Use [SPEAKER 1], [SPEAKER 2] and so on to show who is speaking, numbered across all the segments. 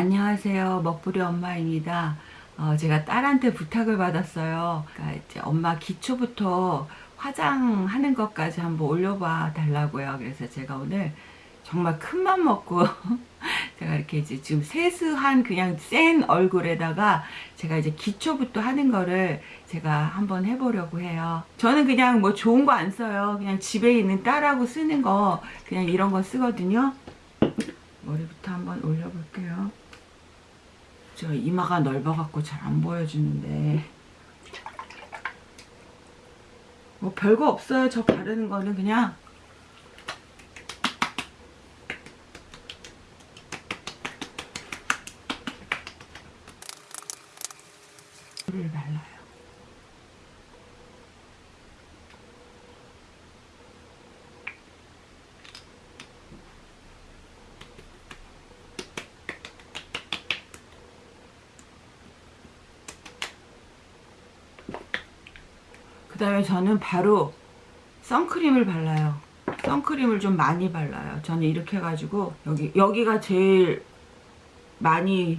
[SPEAKER 1] 안녕하세요. 먹부리 엄마입니다. 어, 제가 딸한테 부탁을 받았어요. 그러니까 이제 엄마 기초부터 화장하는 것까지 한번 올려봐 달라고요. 그래서 제가 오늘 정말 큰맘 먹고 제가 이렇게 이제 지금 세수한 그냥 센 얼굴에다가 제가 이제 기초부터 하는 거를 제가 한번 해보려고 해요. 저는 그냥 뭐 좋은 거 안 써요. 그냥 집에 있는 딸하고 쓰는 거 그냥 이런 거 쓰거든요. 머리부터 한번 올려볼게요. 저 이마가 넓어갖고 잘 안 보여주는데 뭐 별거 없어요. 저 바르는 거는 그냥 를 발라요. 그 다음에 저는 바로 선크림을 발라요. 선크림을 좀 많이 발라요. 저는 이렇게 해가지고 여기 여기가 제일 많이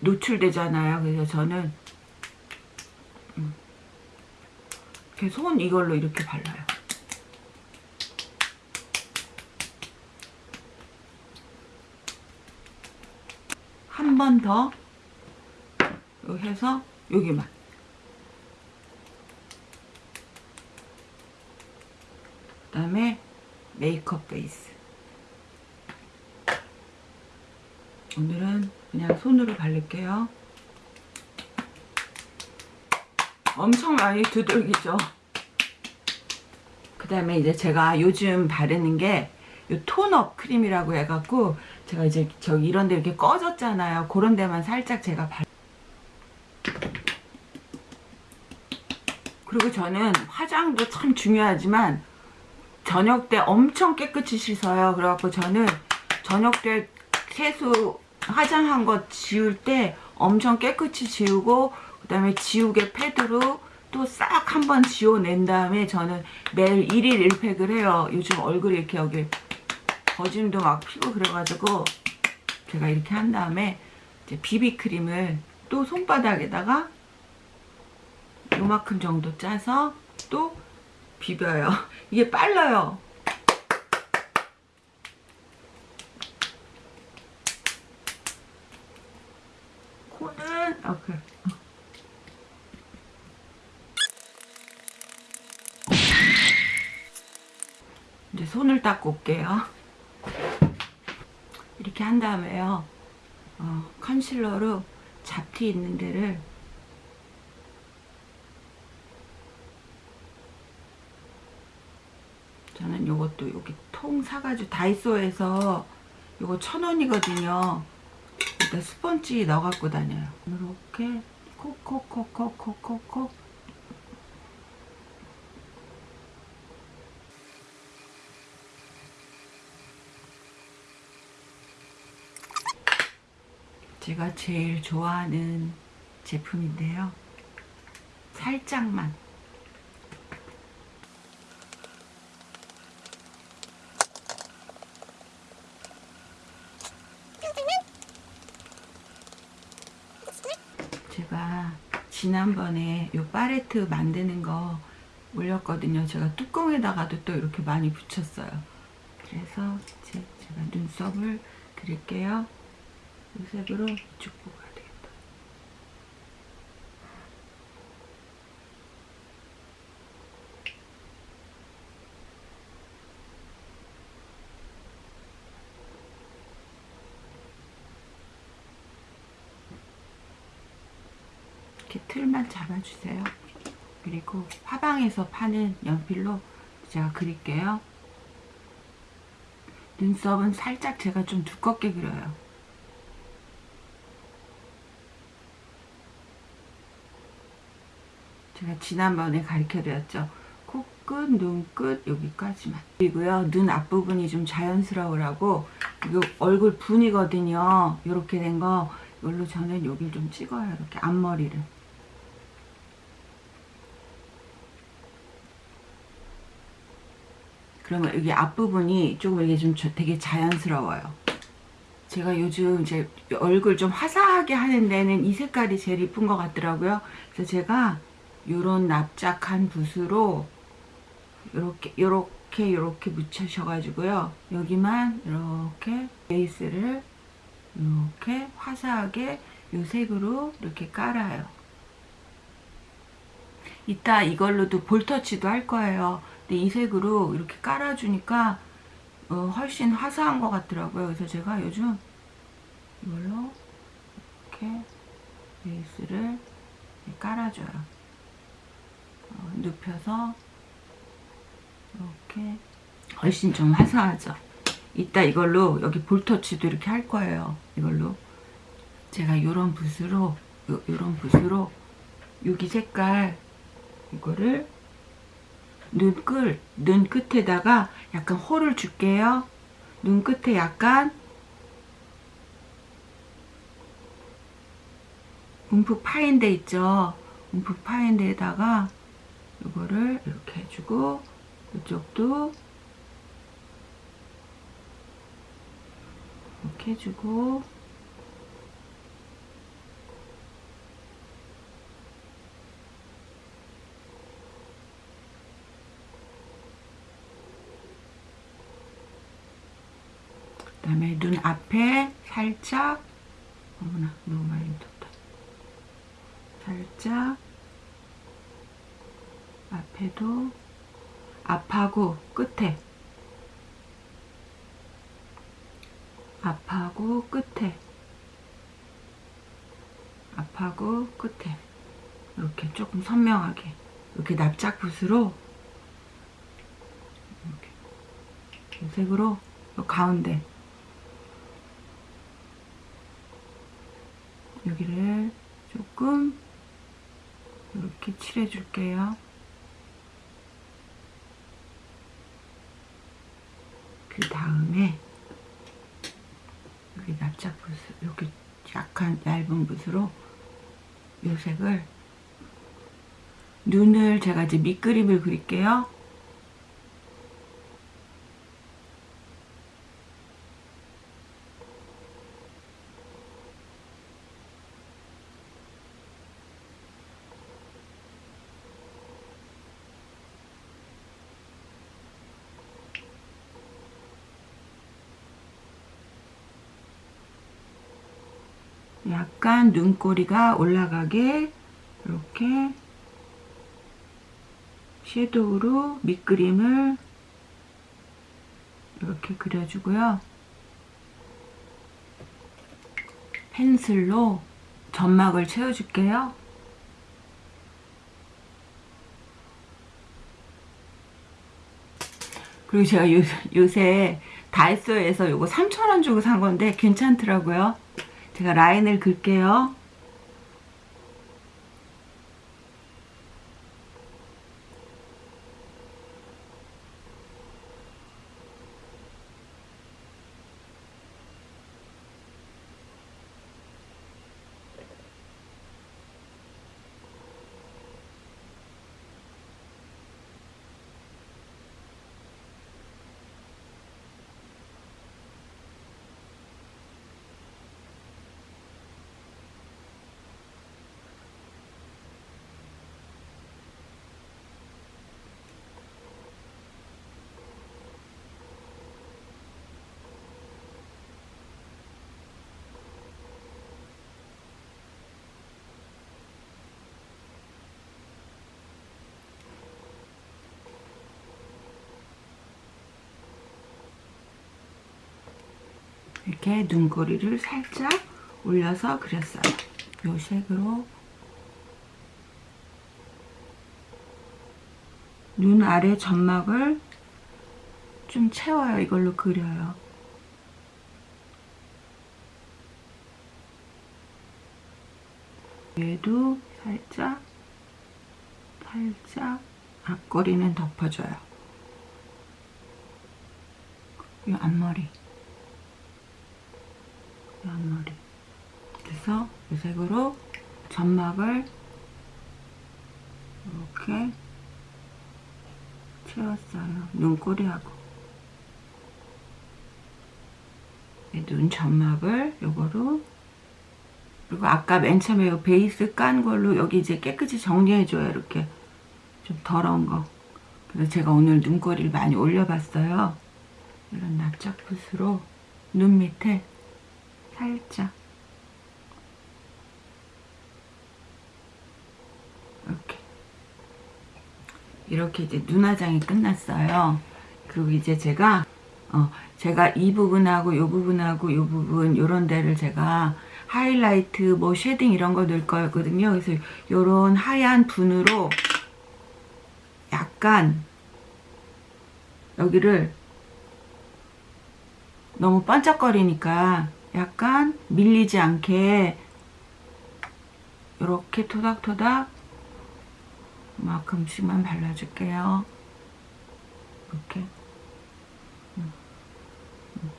[SPEAKER 1] 노출되잖아요. 그래서 저는 음, 이렇게 손 이걸로 이렇게 발라요. 한 번 더 해서 여기만 그 다음에 메이크업 베이스. 오늘은 그냥 손으로 바를게요. 엄청 많이 두들기죠? 그 다음에 이제 제가 요즘 바르는 게 이 톤업 크림이라고 해갖고 제가 이제 저기 이런 데 이렇게 꺼졌잖아요. 그런 데만 살짝 제가 발 그리고 저는 화장도 참 중요하지만 저녁 때 엄청 깨끗이 씻어요. 그래갖고 저는 저녁 때 세수 화장한 거 지울 때 엄청 깨끗이 지우고 그 다음에 지우개 패드로 또 싹 한번 지워낸 다음에 저는 매일 1일 1팩을 해요. 요즘 얼굴이 이렇게 여기 거짐도 막 피고 그래가지고 제가 이렇게 한 다음에 이제 비비크림을 또 손바닥에다가 요만큼 정도 짜서 또 비벼요. 이게 빨라요. 코는 오케이. 이제 손을 닦고 올게요. 이렇게 한 다음에요. 어, 컨실러로 잡티 있는 데를 저는 요것도 여기 통 사가지고 다이소에서 요거 천 원이거든요. 일단 스펀지 넣어 갖고 다녀요. 이렇게 콕콕콕콕콕콕콕 제가 제일 좋아하는 제품인데요. 살짝만 제가 지난번에 요 파레트 만드는 거 올렸거든요. 제가 뚜껑에다가도 또 이렇게 많이 붙였어요. 그래서 이제 제가 눈썹을 그릴게요. 이 색으로 쭉 보고 이렇게 틀만 잡아주세요. 그리고 화방에서 파는 연필로 제가 그릴게요. 눈썹은 살짝 제가 좀 두껍게 그려요. 제가 지난번에 가르쳐드렸죠. 코끝, 눈끝 여기까지만. 그리고요. 눈 앞부분이 좀 자연스러우라고 이거 얼굴 분이거든요. 이렇게 된 거 이걸로 저는 여기를 좀 찍어요. 이렇게 앞머리를. 그러면 여기 앞부분이 조금 이게 좀 되게 자연스러워요. 제가 요즘 이제 얼굴 좀 화사하게 하는 데는 이 색깔이 제일 이쁜 것 같더라고요. 그래서 제가 요런 납작한 붓으로 요렇게 요렇게 요렇게 묻히셔가지고요. 여기만 이렇게 베이스를 이렇게 화사하게 요 색으로 이렇게 깔아요. 이따 이걸로도 볼터치도 할 거예요. 근데 이 색으로 이렇게 깔아주니까 어, 훨씬 화사한 것 같더라고요. 그래서 제가 요즘 이걸로 이렇게 베이스를 깔아줘요. 어, 눕혀서 이렇게 훨씬 좀 화사하죠. 이따 이걸로 여기 볼터치도 이렇게 할 거예요. 이걸로 제가 이런 붓으로 요, 요런 붓으로 여기 색깔 이거를 눈끝, 눈 끝에다가 약간 홀을 줄게요. 눈 끝에 약간 움푹 파인 데 있죠. 움푹 파인 데에다가 이거를 이렇게 해주고 이쪽도 이렇게 해주고 그 다음에 눈 앞에 살짝 어머나 너무 많이 묻었다. 살짝 앞에도 앞하고 끝에. 앞하고 끝에. 앞하고 끝에. 이렇게 조금 선명하게. 이렇게 납작 붓으로 이렇게. 이 색으로 이 가운데 여기를 조금 이렇게 칠해 줄게요. 그 다음에 여기 납작붓을 이렇게 약간 얇은 붓으로 이 색을 눈을 제가 이제 밑그림을 그릴게요. 약간 눈꼬리가 올라가게 이렇게 섀도우로 밑그림을 이렇게 그려주고요. 펜슬로 점막을 채워줄게요. 그리고 제가 요, 요새 다이소에서 요거 3,000원 주고 산 건데 괜찮더라고요. 제가 라인을 긋게요. 이렇게 눈꼬리를 살짝 올려서 그렸어요. 이 색으로 눈 아래 점막을 좀 채워요. 이걸로 그려요. 얘도 살짝 살짝 앞꼬리는 덮어줘요. 이 앞머리 앞머리. 그래서 이 색으로 점막을 이렇게 채웠어요. 눈꼬리하고. 눈 점막을 요거로 그리고 아까 맨 처음에 요 베이스 깐 걸로 여기 이제 깨끗이 정리해줘요. 이렇게 좀 더러운 거. 그래서 제가 오늘 눈꼬리를 많이 올려봤어요. 이런 납작 붓으로 눈 밑에 살짝. 이렇게. 이렇게 이제 눈화장이 끝났어요. 그리고 이제 제가 어 제가 이 부분하고 이 부분하고 이 부분 요런 데를 제가 하이라이트 뭐 shading 이런 거 넣을 거였거든요. 그래서 요런 하얀 분으로 약간 여기를 너무 반짝거리니까 약간 밀리지 않게 이렇게 토닥토닥 만큼씩만 발라줄게요. 이렇게 음, 음.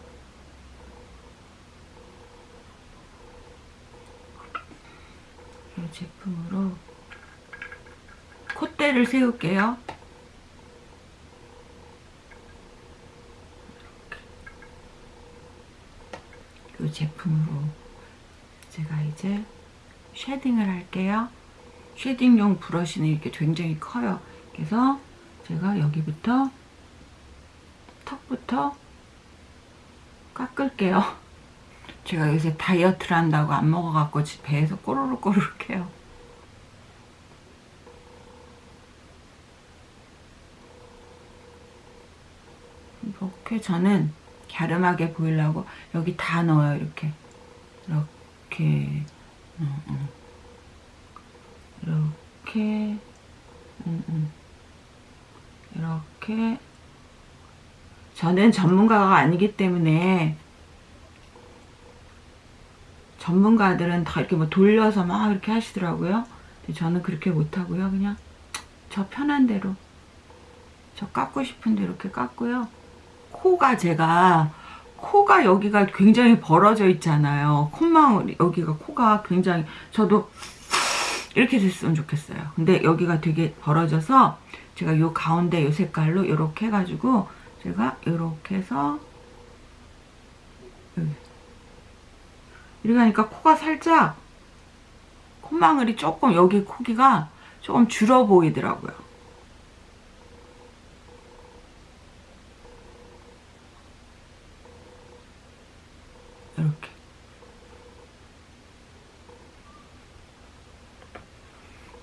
[SPEAKER 1] 이 제품으로 콧대를 세울게요. 이 제품으로 제가 이제 shading을 할게요. shading용 브러쉬는 이렇게 굉장히 커요. 그래서 제가 여기부터 턱부터 깎을게요. 제가 요새 다이어트를 한다고 안 먹어갖고 배에서 꼬르륵 꼬르륵 해요. 이렇게 저는 갸름하게 보이려고 여기 다 넣어요 이렇게. 이렇게. 음, 음. 이렇게. 이렇게. 저는 전문가가 아니기 때문에 전문가들은 다 이렇게 뭐 돌려서 막 이렇게 하시더라고요. 저는 그렇게 못하고요. 그냥 저 편한 대로 저 깎고 싶은데 이렇게 깎고요 코가 제가 코가 여기가 굉장히 벌어져 있잖아요. 콧망울 여기가 코가 굉장히 저도 이렇게 됐으면 좋겠어요. 근데 여기가 되게 벌어져서 제가 요 가운데 요 색깔로 이렇게 해가지고 제가 이렇게 해서 이렇게 하니까 코가 살짝 콧망울이 조금 여기 코기가 조금 줄어 보이더라고요. 이렇게.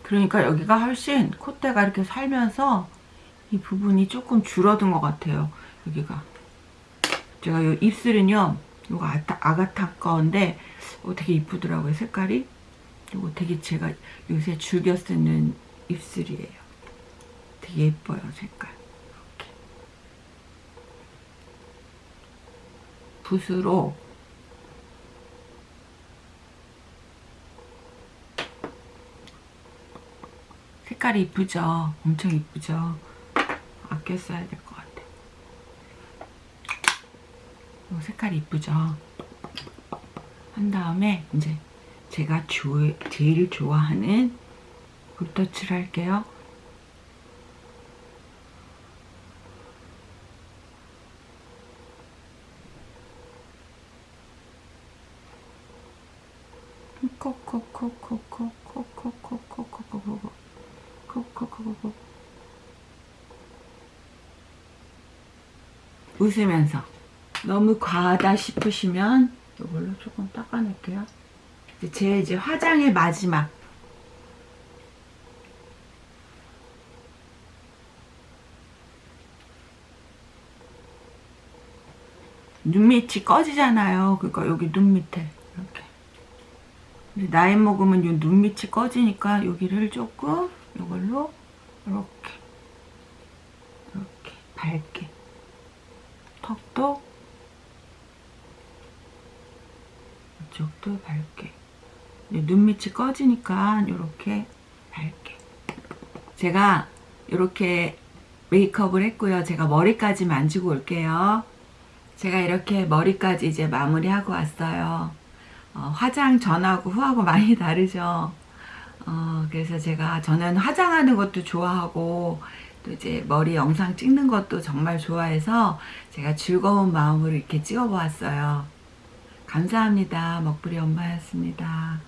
[SPEAKER 1] 그러니까 여기가 훨씬 콧대가 이렇게 살면서 이 부분이 조금 줄어든 것 같아요 여기가. 제가 이 입술은요 이거 아타, 아가타 건데 어, 되게 이쁘더라고요 색깔이. 이거 되게 제가 요새 즐겨 쓰는 입술이에요. 되게 예뻐요 색깔. 이렇게. 붓으로 색깔이 이쁘죠? 엄청 이쁘죠? 아껴 써야 될 것 같아. 요 색깔이 이쁘죠? 한 다음에 이제 제가 조, 제일 좋아하는 붓터치를 할게요. 코코코코코코코코코코코코 콕콕콕콕 웃으면서. 너무 과하다 싶으시면 이걸로 조금 닦아낼게요. 제 이제 화장의 마지막. 눈 밑이 꺼지잖아요. 그러니까 여기 눈 밑에. 이렇게. 나이 먹으면 이 눈 밑이 꺼지니까 여기를 조금 이걸로 이렇게 이렇게 밝게 턱도 이쪽도 밝게. 눈 밑이 꺼지니까 이렇게 밝게. 제가 이렇게 메이크업을 했고요. 제가 머리까지 만지고 올게요. 제가 이렇게 머리까지 이제 마무리하고 왔어요. 어, 화장 전하고 후하고 많이 다르죠 어, 그래서 제가 저는 화장하는 것도 좋아하고 또 이제 머리 영상 찍는 것도 정말 좋아해서 제가 즐거운 마음으로 이렇게 찍어보았어요. 감사합니다. 먹부리 엄마였습니다.